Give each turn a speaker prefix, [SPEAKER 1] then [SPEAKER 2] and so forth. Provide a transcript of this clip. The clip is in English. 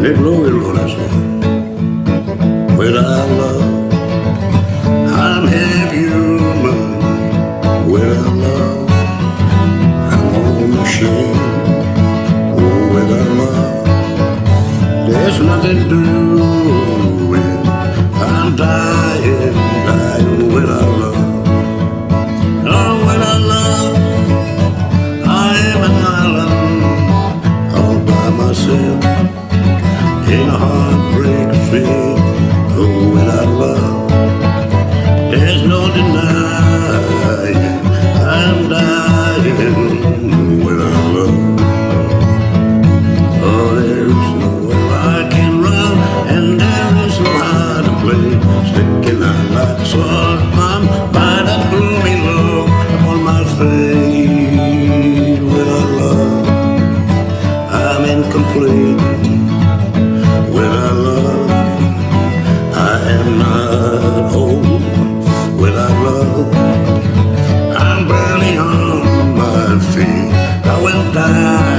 [SPEAKER 1] Song. Without love, I'm half human. Without love, I'm on the machine. Oh, without love, there's nothing doing. I'm dying, dying without love. In a heartbreak field. Oh, without love, there's no denying I'm dying without love. Oh, there is nowhere I can run, and there is no. Sticking like I'm look upon my face. Without love, I'm incomplete. Love,